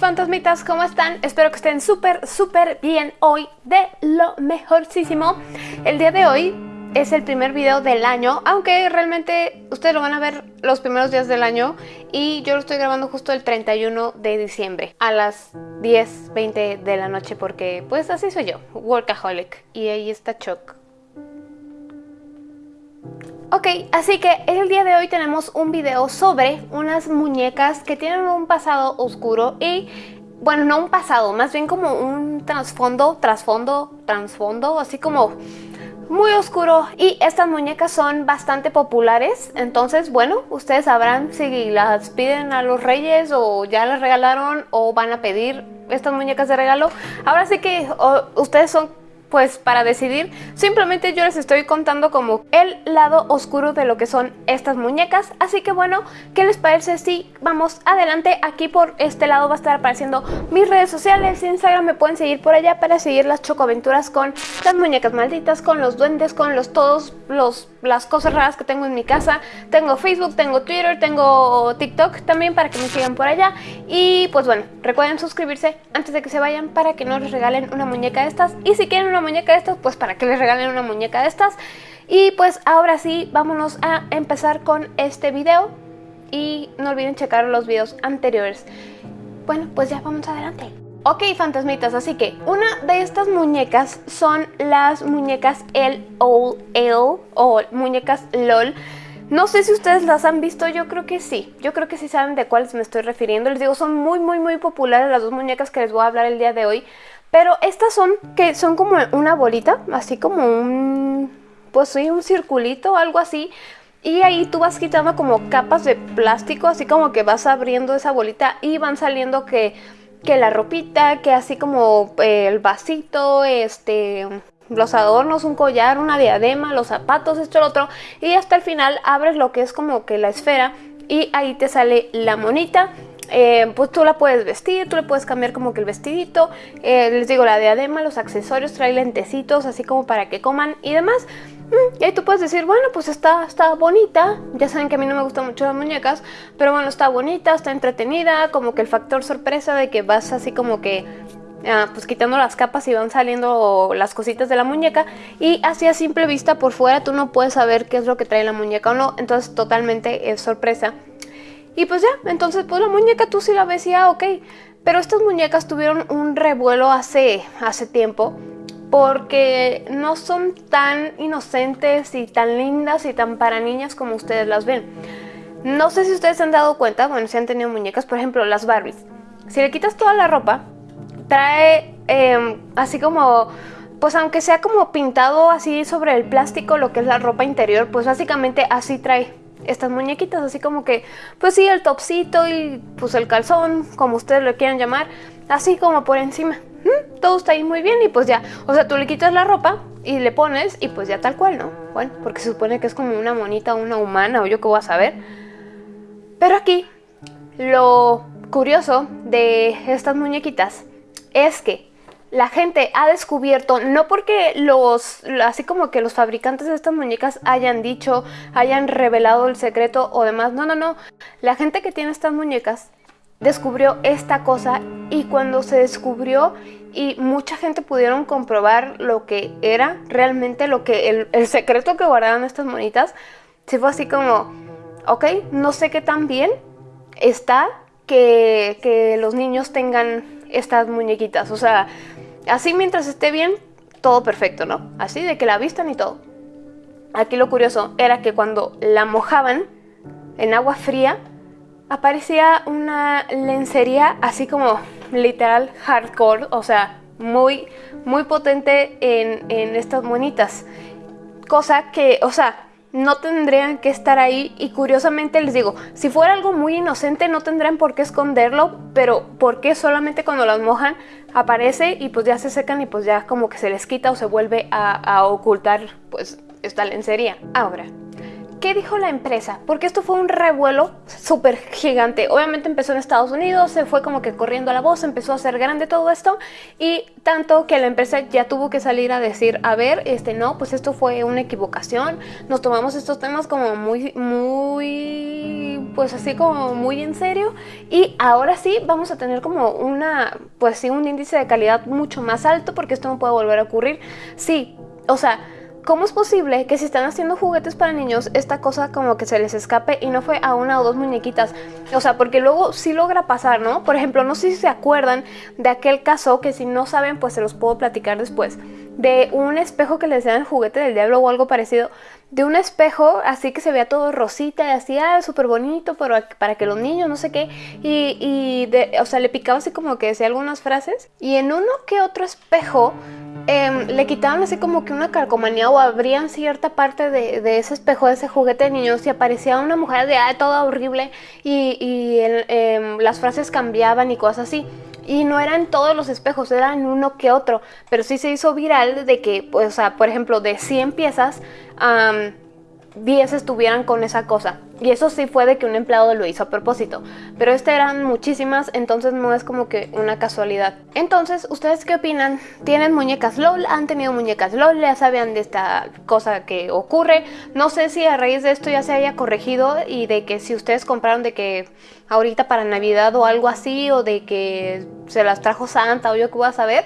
Fantasmitas, ¿cómo están? Espero que estén súper, súper bien hoy, de lo mejorcísimo. El día de hoy es el primer video del año, aunque realmente ustedes lo van a ver los primeros días del año y yo lo estoy grabando justo el 31 de diciembre a las 10, 20 de la noche porque pues así soy yo, workaholic y ahí está Chuck. Ok, así que el día de hoy tenemos un video sobre unas muñecas que tienen un pasado oscuro y bueno, no un pasado, más bien como un trasfondo, trasfondo, trasfondo, así como muy oscuro. Y estas muñecas son bastante populares entonces bueno ustedes sabrán si las piden a los reyes o ya las regalaron o van a pedir estas muñecas de regalo. Ahora sí que ustedes son pues para decidir, simplemente yo les estoy contando como el lado oscuro de lo que son estas muñecas, así que bueno, ¿qué les parece si vamos adelante? Aquí por este lado va a estar apareciendo mis redes sociales, Instagram me pueden seguir por allá para seguir las chocoaventuras con las muñecas malditas, con los duendes, con los todos los las cosas raras que tengo en mi casa, tengo Facebook, tengo Twitter, tengo TikTok también para que me sigan por allá. Y pues bueno, recuerden suscribirse antes de que se vayan para que no les regalen una muñeca de estas. Y si quieren una muñeca de estas, pues para que les regalen una muñeca de estas. Y pues ahora sí, vámonos a empezar con este video. Y no olviden checar los videos anteriores. Bueno, pues ya vamos adelante. Ok, fantasmitas, así que una de estas muñecas son las muñecas LOL o muñecas LOL. No sé si ustedes las han visto, yo creo que sí. Yo creo que sí saben de cuáles me estoy refiriendo. Les digo, son muy, muy, muy populares las dos muñecas que les voy a hablar el día de hoy. Pero estas son, que son como una bolita, así como un, pues sí, un circulito, algo así. Y ahí tú vas quitando como capas de plástico, así como que vas abriendo esa bolita y van saliendo que, que la ropita, que así como eh, el vasito, este, los adornos, un collar, una diadema, los zapatos, esto, lo otro. Y hasta el final abres lo que es como que la esfera y ahí te sale la monita eh, pues tú la puedes vestir, tú le puedes cambiar como que el vestidito, eh, les digo la diadema, los accesorios, trae lentecitos así como para que coman y demás. Mm, y ahí tú puedes decir, bueno, pues está, está bonita, ya saben que a mí no me gustan mucho las muñecas, pero bueno, está bonita, está entretenida, como que el factor sorpresa de que vas así como que ah, pues quitando las capas y van saliendo las cositas de la muñeca y así a simple vista por fuera tú no puedes saber qué es lo que trae la muñeca o no, entonces totalmente es sorpresa. Y pues ya, entonces pues la muñeca tú sí la ves y ah, ok. Pero estas muñecas tuvieron un revuelo hace, hace tiempo porque no son tan inocentes y tan lindas y tan para niñas como ustedes las ven. No sé si ustedes se han dado cuenta, bueno, si han tenido muñecas, por ejemplo, las Barbies. Si le quitas toda la ropa, trae em, así como, pues aunque sea como pintado así sobre el plástico lo que es la ropa interior, pues básicamente así trae estas muñequitas, así como que, pues sí, el topsito y pues el calzón, como ustedes lo quieran llamar, así como por encima. Todo está ahí muy bien y pues ya, o sea, tú le quitas la ropa y le pones y pues ya tal cual, ¿no? Bueno, porque se supone que es como una monita, una humana o yo qué voy a saber. Pero aquí, lo curioso de estas muñequitas es que la gente ha descubierto, no porque los, así como que los fabricantes de estas muñecas hayan dicho, hayan revelado el secreto o demás, no, no, no, la gente que tiene estas muñecas descubrió esta cosa y cuando se descubrió y mucha gente pudieron comprobar lo que era realmente lo que el, secreto que guardaban estas monitas, se fue así como, ok, no sé qué tan bien está que, que los niños tengan estas muñequitas, o sea, Así mientras esté bien, todo perfecto, ¿no? Así de que la vistan y todo. Aquí lo curioso era que cuando la mojaban en agua fría, aparecía una lencería así como literal hardcore, o sea, muy, muy potente en, en estas monitas. Cosa que, o sea, no tendrían que estar ahí y curiosamente les digo, si fuera algo muy inocente no tendrían por qué esconderlo, pero ¿por qué solamente cuando las mojan aparece y pues ya se secan y pues ya como que se les quita o se vuelve a, ocultar pues esta lencería? Ahora, ¿qué dijo la empresa? Porque esto fue un revuelo súper gigante. Obviamente empezó en Estados Unidos, se fue como que corriendo a la voz, empezó a ser grande todo esto y tanto que la empresa ya tuvo que salir a decir, a ver, este no, pues esto fue una equivocación, nos tomamos estos temas como muy, muy, pues así como muy en serio y ahora sí vamos a tener como una, pues sí, un índice de calidad mucho más alto porque esto no puede volver a ocurrir. Sí, o sea, ¿Cómo es posible que si están haciendo juguetes para niños, esta cosa como que se les escape y no fue a una o dos muñequitas? O sea, porque luego sí logra pasar, ¿no? Por ejemplo, no sé si se acuerdan de aquel caso que si no saben, pues se los puedo platicar después. De un espejo que les dan el juguete del diablo o algo parecido. De un espejo así que se veía todo rosita y así, ah, súper bonito para, para que los niños, no sé qué. Y, y de, o sea, le picaba así como que decía algunas frases. Y en uno que otro espejo Em, le quitaban así como que una calcomanía o abrían cierta parte de, ese espejo, de ese juguete de niños y aparecía una mujer de ah, toda horrible y, em, las frases cambiaban y cosas así. Y no eran todos los espejos, eran uno que otro. Pero sí se hizo viral de que, o sea, por ejemplo, de 100 piezas, 10 estuvieran con esa cosa. Y eso sí fue de que un empleado lo hizo a propósito. Pero este eran muchísimas, entonces no es como que una casualidad. Entonces, ¿ustedes qué opinan? ¿Tienen muñecas LOL? ¿Han tenido muñecas LOL? ¿Ya sabían de esta cosa que ocurre? No sé si a raíz de esto ya se haya corregido y de que si ustedes compraron de que ahorita para Navidad o algo así, o de que se las trajo Santa o yo que voy a saber,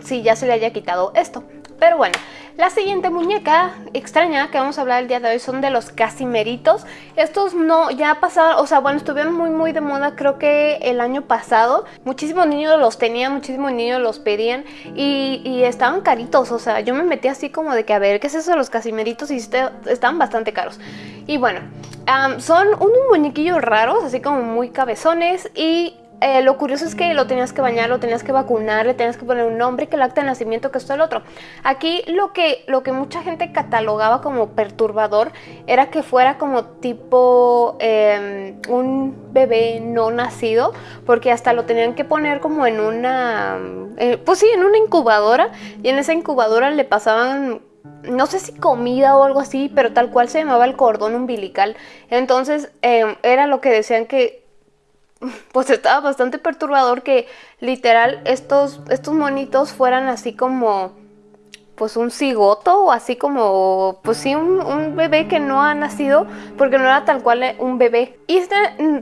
si ya se le haya quitado esto. Pero bueno, la siguiente muñeca extraña que vamos a hablar el día de hoy son de los casimeritos. Estos no, ya pasaron, o sea, bueno, estuvieron muy muy de moda creo que el año pasado. Muchísimos niños los tenían, muchísimos niños los pedían y, estaban caritos. O sea, yo me metí así como de que a ver, ¿qué es eso de los casimeritos? Y estaban bastante caros. Y bueno, son unos muñequillos raros, así como muy cabezones y eh, lo curioso es que lo tenías que bañar, lo tenías que vacunar, le tenías que poner un nombre, que el acta de nacimiento, que esto el otro. Aquí lo que, lo que mucha gente catalogaba como perturbador era que fuera como tipo em, un bebé no nacido, porque hasta lo tenían que poner como en una, eh, pues sí, en una incubadora, y en esa incubadora le pasaban no sé si comida o algo así, pero tal cual se llamaba el cordón umbilical. Entonces em, era lo que decían que pues estaba bastante perturbador que literal estos, estos monitos fueran así como pues un cigoto o así como, pues sí, un, bebé que no ha nacido porque no era tal cual un bebé. Y este,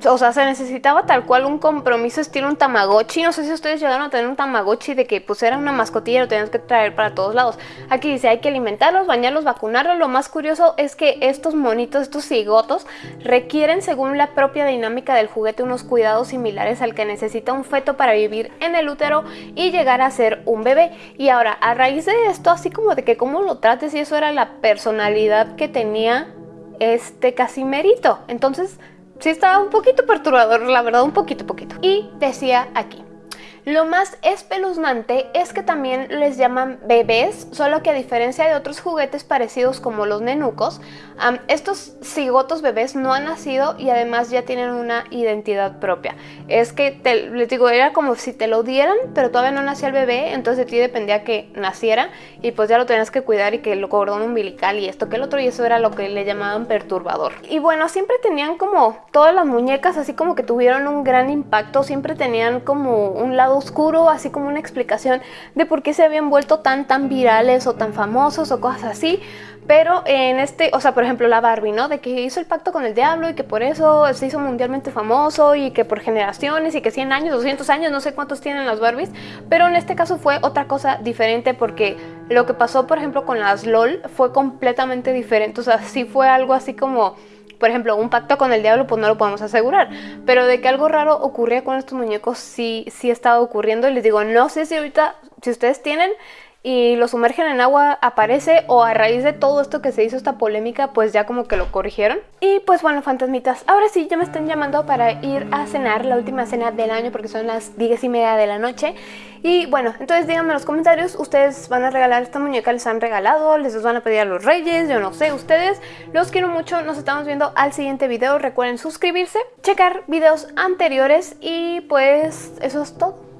o sea, se necesitaba tal cual un compromiso estilo un tamagotchi. No sé si ustedes llegaron a tener un tamagotchi de que pues era una mascotilla y lo tenías que traer para todos lados. Aquí dice, hay que alimentarlos, bañarlos, vacunarlos. Lo más curioso es que estos monitos, estos cigotos, requieren según la propia dinámica del juguete unos cuidados similares al que necesita un feto para vivir en el útero y llegar a ser un bebé. Y ahora, a raíz de esto, así como de que cómo lo trates y eso era la personalidad que tenía este Casimerito. Entonces, sí estaba un poquito perturbador, la verdad, un poquito, poquito. Y decía aquí, lo más espeluznante es que también les llaman bebés, solo que a diferencia de otros juguetes parecidos como los nenucos, estos cigotos bebés no han nacido y además ya tienen una identidad propia. Es que, les digo, era como si te lo dieran, pero todavía no nacía el bebé, entonces de ti dependía que naciera y pues ya lo tenías que cuidar y que el cordón umbilical y esto que el otro y eso era lo que le llamaban perturbador. Y bueno, siempre tenían como todas las muñecas así como que tuvieron un gran impacto, siempre tenían como un oscuro, así como una explicación de por qué se habían vuelto tan tan virales o tan famosos o cosas así. Pero en este, o sea, por ejemplo la Barbie, ¿no? De que hizo el pacto con el diablo y que por eso se hizo mundialmente famoso y que por generaciones y que 100 años, 200 años, no sé cuántos tienen las Barbies. Pero en este caso fue otra cosa diferente porque lo que pasó, por ejemplo, con las LOL fue completamente diferente. O sea, sí fue algo así como por ejemplo, un pacto con el diablo, pues no lo podemos asegurar. Pero de que algo raro ocurría con estos muñecos, sí, sí estaba ocurriendo. Y les digo, no sé si ahorita, si ustedes tienen y lo sumergen en agua aparece o a raíz de todo esto que se hizo esta polémica pues ya como que lo corrigieron. Y pues bueno fantasmitas ahora sí ya me están llamando para ir a cenar la última cena del año porque son las 10 y media de la noche. Y bueno entonces díganme en los comentarios ustedes van a regalar esta muñeca les han regalado les van a pedir a los reyes yo no sé ustedes los quiero mucho nos estamos viendo al siguiente video recuerden suscribirse checar videos anteriores y pues eso es todo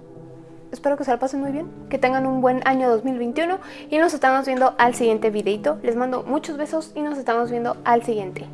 espero que se la pasen muy bien, que tengan un buen año 2021 y nos estamos viendo al siguiente videito. Les mando muchos besos y nos estamos viendo al siguiente.